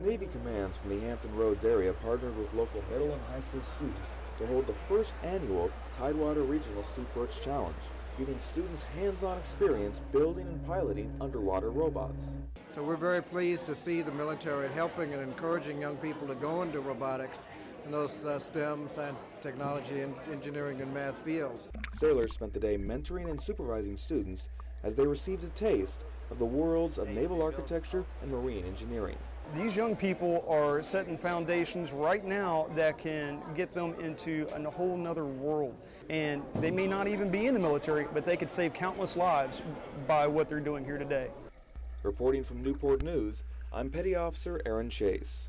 Navy commands from the Hampton Roads area partnered with local middle and high school students to hold the first annual Tidewater Regional SeaPerch Challenge, giving students hands-on experience building and piloting underwater robots. So we're very pleased to see the military helping and encouraging young people to go into robotics in those uh, STEM, science, technology, and engineering and math fields. Sailors spent the day mentoring and supervising students as they received a taste of the worlds of naval architecture and marine engineering. These young people are setting foundations right now that can get them into a whole nother world. And they may not even be in the military, but they could save countless lives by what they're doing here today. Reporting from Newport News, I'm Petty Officer Aaron Chase.